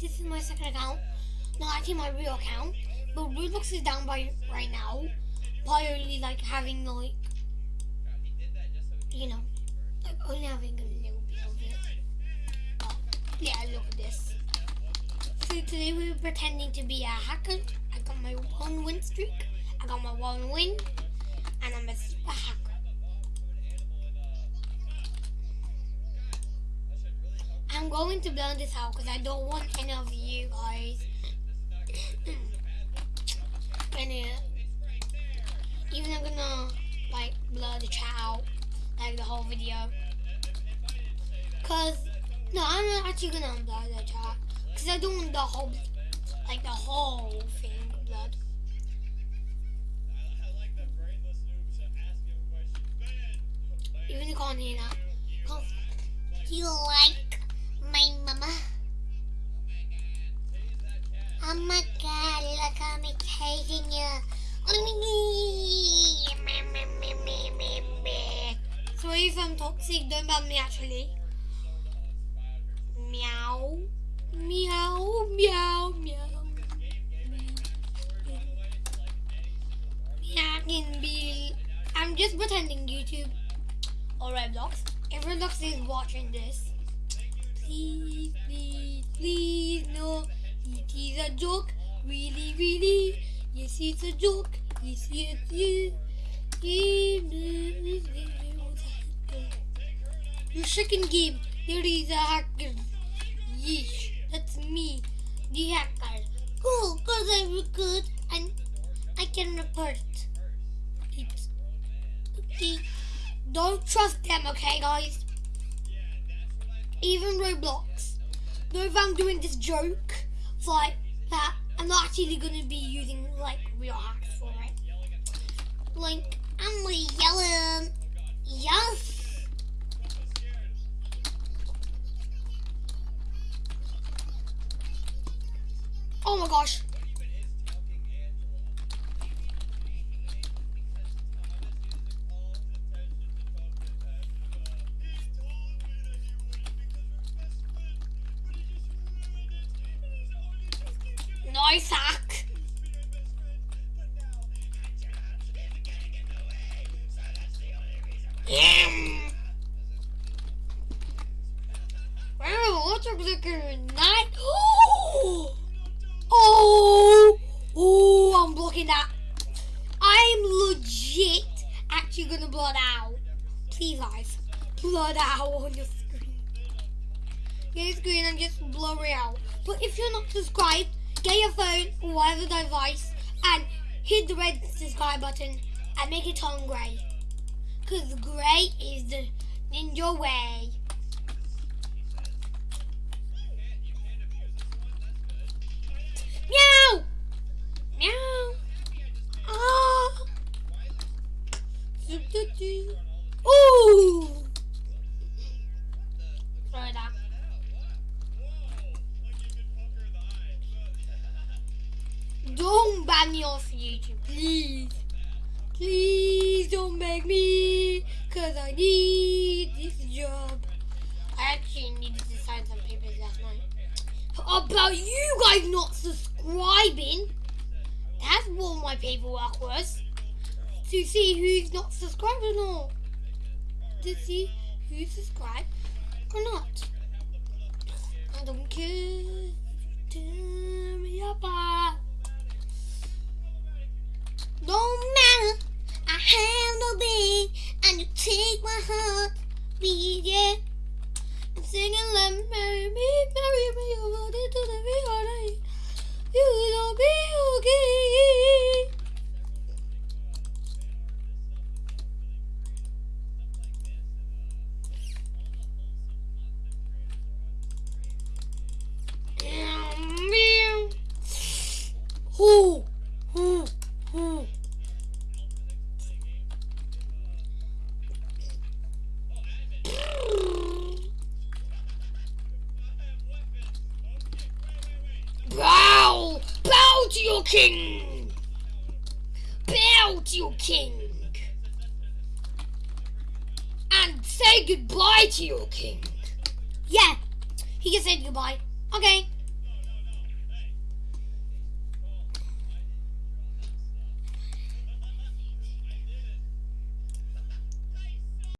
this is my second account. Not actually my real account. But Roblox is down by right now. By only like having like you know like only having a little bit of it. But, yeah, look at this. So today we were pretending to be a hacker. I got my one win streak. I got my one win. And I'm a super hacker. I'm going to blur this out because I don't want any of you guys. Gonna uh, even I'm gonna like blur the chat out like the whole video. Cause no I'm not actually gonna blur the chat because I don't want the whole like the whole thing blurred even you can't hear that. You like Oh my god, look at me tasting you. Sorry if I'm toxic, don't ban me actually. Meow. Meow, meow, meow. I can be. I'm just pretending YouTube or Roblox. If Roblox is watching this, please, please, please, no. A joke, really, really. Yes, it's a joke. Yes, yes, yes. Your second game, there is a hacker. Yeesh, that's me, the hacker. Cool, cause I'm good and I can report it. Okay, don't trust them, okay, guys? Even Roblox. Though if I'm doing this joke, like that I'm not actually going to be using like real hacks for it. Like I'm gonna yes. Oh my gosh. Nice hack. Yum. Wow, up with night? Oh, oh, oh, I'm blocking that. I'm legit actually gonna blow it out. Please, guys, blow it out on your screen. Get your screen and just blow it out. But if you're not subscribed, get your phone or whatever device and hit the red subscribe button and make it on grey. Because grey is the ninja way. Meow! Meow! Ah! Ooh! Sorry that. Don't ban me off YouTube, please. Please don't beg me, cause I need this job. I actually needed to sign some papers last night. About you guys not subscribing. That's what my paperwork was. To see who's not subscribed or not. To see who's subscribed or not. I don't care. Tear me apart. Don't matter. I have no big, and you take my heart, beat yeah. I'm singing let me marry me, marry me over to the reality. You don't be okay. Who? Who? Who? Bow! Your king! To your king! And say goodbye to your king! Yeah, he can say goodbye. Okay.